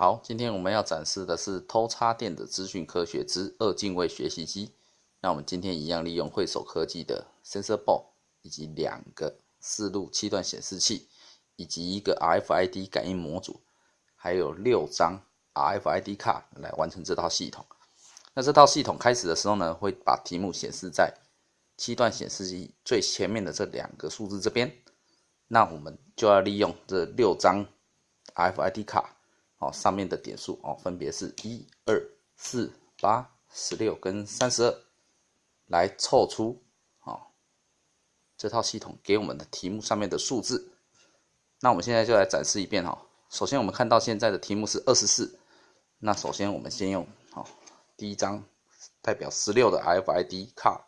好，今天我们要展示的是偷插电的资讯科学之二进位学习机。那我们今天一样利用惠手科技的 Sensor Board，以及两个四路七段显示器，以及一个 RFID 感应模组，还有六张 RFID 卡来完成这套系统。那这套系统开始的时候呢，会把题目显示在七段显示器最前面的这两个数字这边。那我们就要利用这六张 RFID 卡。哦，上面的点数哦，分别是一二四八十六跟三十二，来凑出哦这套系统给我们的题目上面的数字。那我们现在就来展示一遍哈。首先我们看到现在的题目是二十四，那首先我们先用哦第一张代表十六的 FID 卡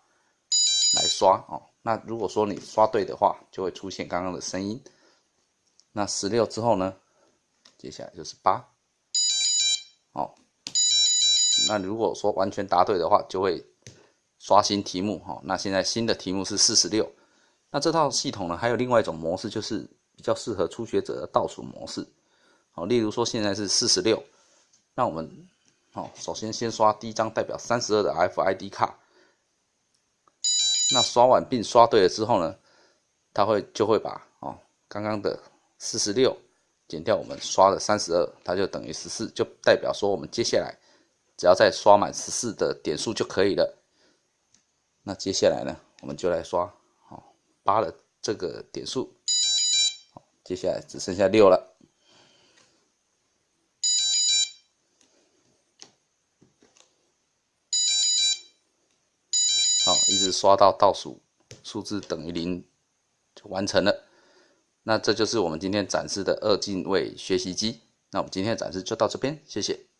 来刷哦。那如果说你刷对的话，就会出现刚刚的声音。那十六之后呢？接下来就是八，好，那如果说完全答对的话，就会刷新题目哈。那现在新的题目是四十六，那这套系统呢，还有另外一种模式，就是比较适合初学者的倒数模式。好，例如说现在是四十六，那我们好，首先先刷第一张代表三十二的 FID 卡，那刷完并刷对了之后呢，它会就会把哦刚刚的四十六。减掉我们刷的三十二，它就等于十四，就代表说我们接下来只要再刷满十四的点数就可以了。那接下来呢，我们就来刷好八的这个点数，好，接下来只剩下六了，好，一直刷到倒数数字等于零就完成了。那这就是我们今天展示的二进位学习机。那我们今天的展示就到这边，谢谢。